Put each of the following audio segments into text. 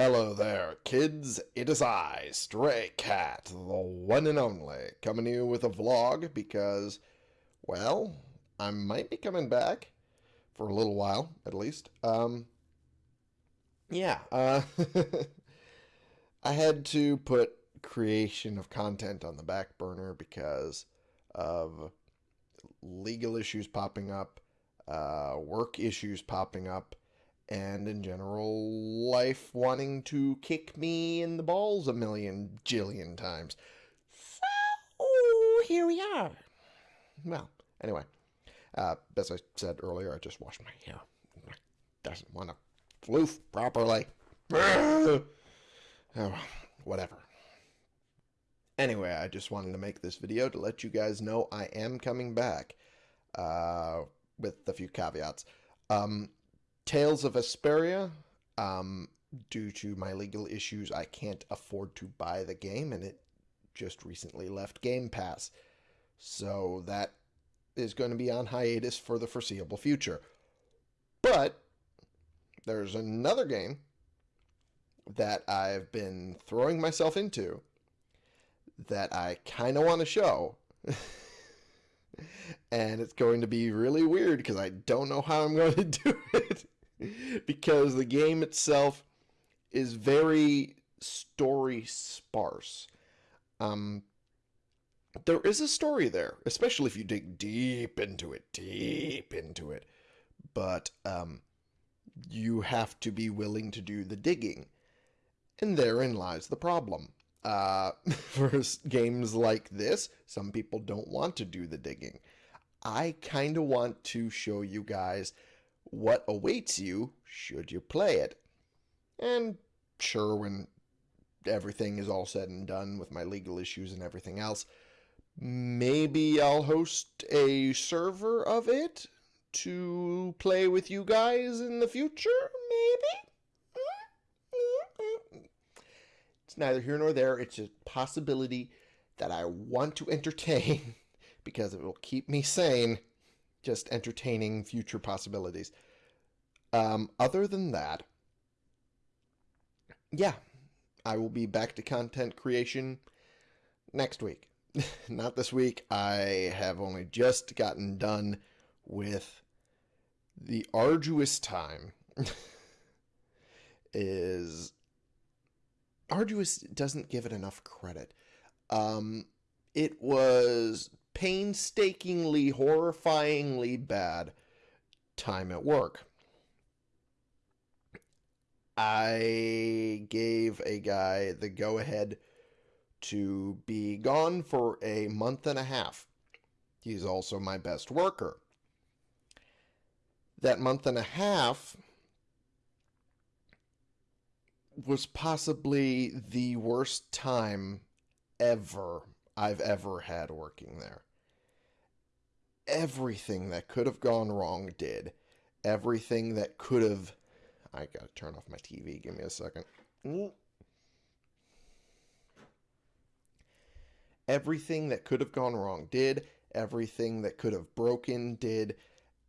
Hello there, kids. It is I, Stray Cat, the one and only, coming to you with a vlog because, well, I might be coming back for a little while, at least. Um, yeah, uh, I had to put creation of content on the back burner because of legal issues popping up, uh, work issues popping up, and in general, life wanting to kick me in the balls a million jillion times. So, here we are. Well, anyway, uh, as I said earlier, I just washed my hair. Doesn't want to floof properly. oh, whatever. Anyway, I just wanted to make this video to let you guys know I am coming back uh, with a few caveats. Um, Tales of Vesperia. um, due to my legal issues, I can't afford to buy the game, and it just recently left Game Pass. So that is going to be on hiatus for the foreseeable future. But there's another game that I've been throwing myself into that I kind of want to show. and it's going to be really weird because I don't know how I'm going to do it. because the game itself is very story sparse. Um, there is a story there, especially if you dig deep into it, deep into it. But um, you have to be willing to do the digging. And therein lies the problem. Uh, for games like this, some people don't want to do the digging. I kind of want to show you guys what awaits you should you play it. And sure, when everything is all said and done with my legal issues and everything else, maybe I'll host a server of it to play with you guys in the future, maybe? It's neither here nor there. It's a possibility that I want to entertain because it will keep me sane just entertaining future possibilities. Um, other than that, yeah, I will be back to content creation next week. Not this week. I have only just gotten done with the arduous time is arduous doesn't give it enough credit. Um, it was painstakingly, horrifyingly bad time at work. I gave a guy the go ahead to be gone for a month and a half. He's also my best worker. That month and a half was possibly the worst time ever I've ever had working there everything that could have gone wrong did. Everything that could have... I gotta turn off my TV. Give me a second. Everything that could have gone wrong did. Everything that could have broken did.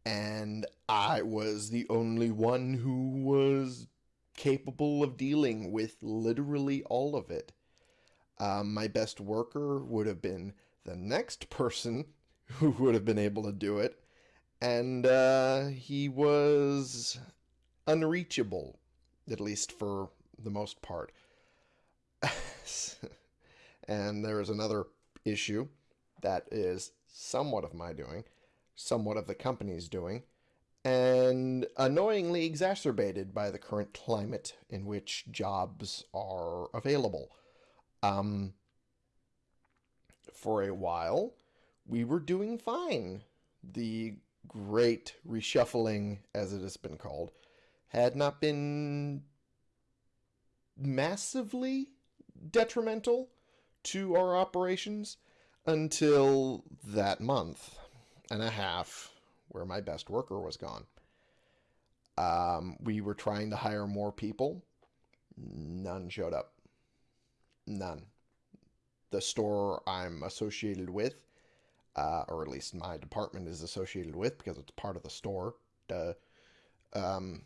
And I was the only one who was capable of dealing with literally all of it. Um, my best worker would have been the next person who would have been able to do it. And uh, he was unreachable, at least for the most part. and there is another issue that is somewhat of my doing, somewhat of the company's doing, and annoyingly exacerbated by the current climate in which jobs are available. Um, for a while, we were doing fine. The great reshuffling, as it has been called, had not been massively detrimental to our operations until that month and a half where my best worker was gone. Um, we were trying to hire more people. None showed up. None. The store I'm associated with uh, or at least my department is associated with because it's part of the store. Uh, um,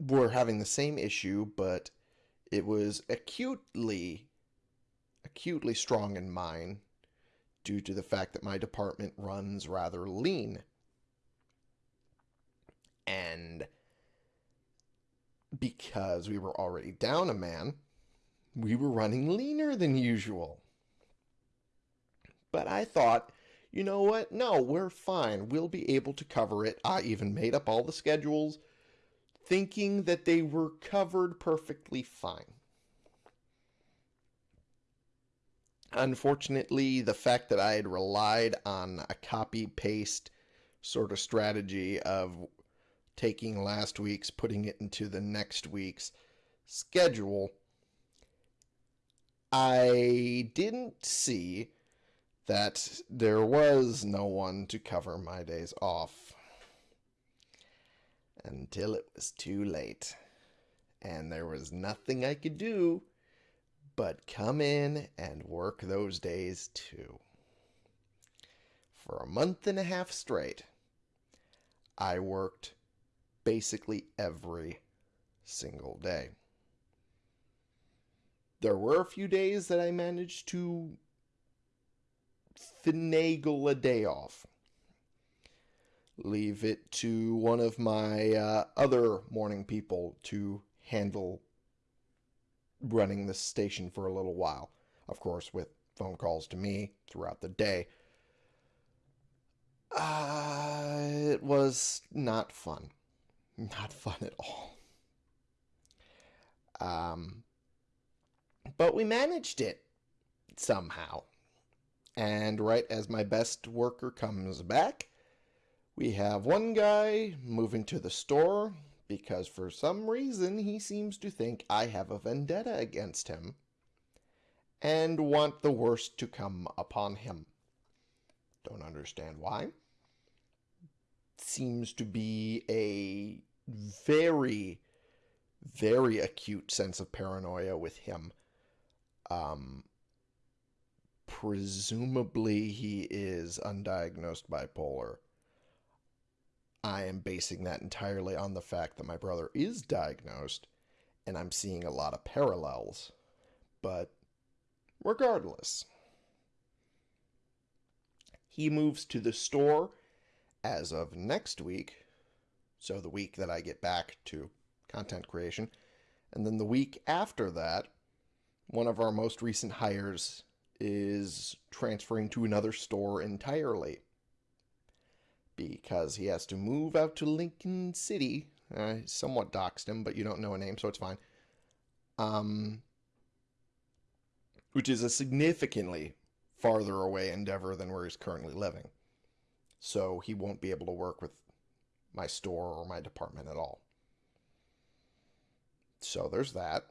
we're having the same issue, but it was acutely, acutely strong in mine due to the fact that my department runs rather lean. And because we were already down a man, we were running leaner than usual. But I thought, you know what? No, we're fine. We'll be able to cover it. I even made up all the schedules, thinking that they were covered perfectly fine. Unfortunately, the fact that I had relied on a copy paste sort of strategy of taking last week's, putting it into the next week's schedule, I didn't see that there was no one to cover my days off until it was too late. And there was nothing I could do but come in and work those days too. For a month and a half straight, I worked basically every single day. There were a few days that I managed to finagle a day off. Leave it to one of my uh, other morning people to handle running the station for a little while. Of course, with phone calls to me throughout the day. Uh, it was not fun. Not fun at all. Um, but we managed it somehow. And right as my best worker comes back, we have one guy moving to the store because for some reason he seems to think I have a vendetta against him and want the worst to come upon him. Don't understand why. Seems to be a very, very acute sense of paranoia with him. Um, presumably he is undiagnosed bipolar. I am basing that entirely on the fact that my brother is diagnosed and I'm seeing a lot of parallels. But regardless, he moves to the store as of next week, so the week that I get back to content creation. And then the week after that, one of our most recent hires is transferring to another store entirely because he has to move out to Lincoln City. I somewhat doxed him, but you don't know a name, so it's fine. Um, which is a significantly farther away endeavor than where he's currently living. So he won't be able to work with my store or my department at all. So there's that.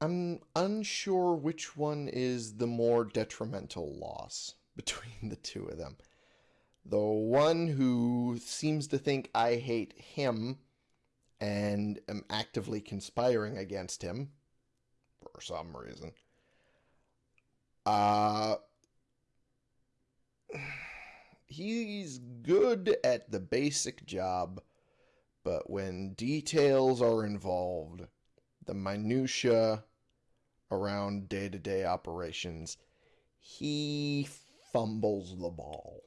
I'm unsure which one is the more detrimental loss between the two of them. The one who seems to think I hate him and am actively conspiring against him for some reason. Uh he's good at the basic job, but when details are involved, the minutia around day-to-day operations, he fumbles the ball,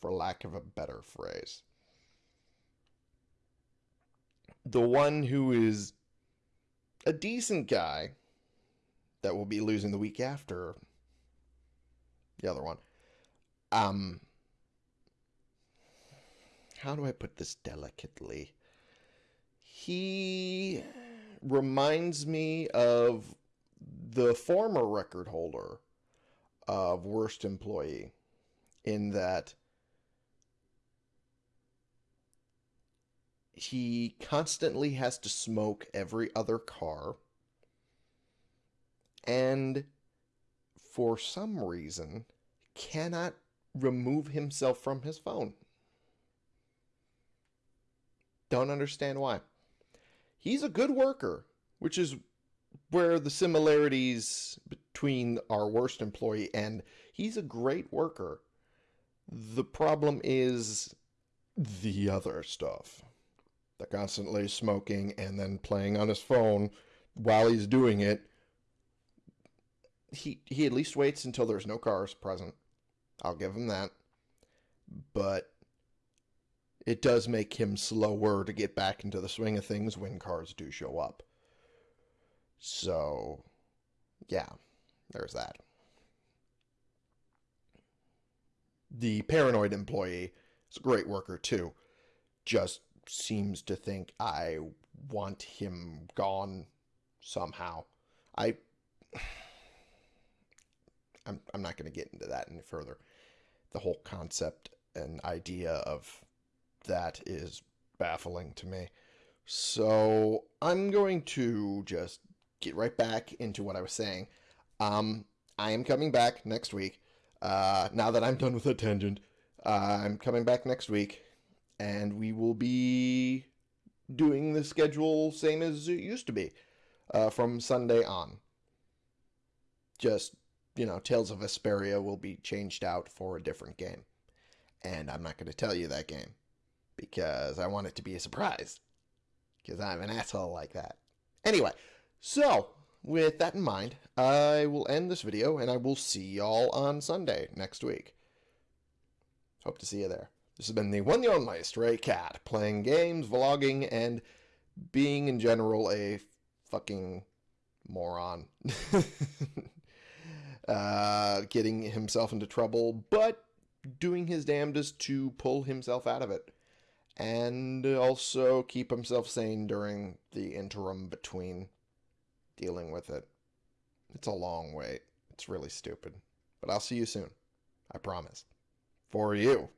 for lack of a better phrase. The one who is a decent guy that will be losing the week after the other one. Um, how do I put this delicately? He reminds me of the former record holder of worst employee in that he constantly has to smoke every other car and for some reason cannot remove himself from his phone. Don't understand why. He's a good worker, which is where the similarities between our worst employee and he's a great worker. The problem is the other stuff. They're constantly smoking and then playing on his phone while he's doing it. He he at least waits until there's no cars present. I'll give him that. But it does make him slower to get back into the swing of things when cars do show up. So, yeah, there's that. The paranoid employee is a great worker too. Just seems to think I want him gone somehow. I I'm I'm not going to get into that any further. The whole concept and idea of that is baffling to me. So I'm going to just get right back into what I was saying. Um, I am coming back next week. Uh, now that I'm done with the tangent, uh, I'm coming back next week, and we will be doing the schedule same as it used to be uh, from Sunday on. Just, you know, Tales of Vesperia will be changed out for a different game. And I'm not going to tell you that game because I want it to be a surprise because I'm an asshole like that. Anyway, so with that in mind, I will end this video and I will see y'all on Sunday next week. Hope to see you there. This has been the one the only Stray Cat, playing games, vlogging, and being in general a fucking moron. uh, getting himself into trouble, but doing his damnedest to pull himself out of it. And also keep himself sane during the interim between dealing with it. It's a long wait. It's really stupid. But I'll see you soon. I promise. For you.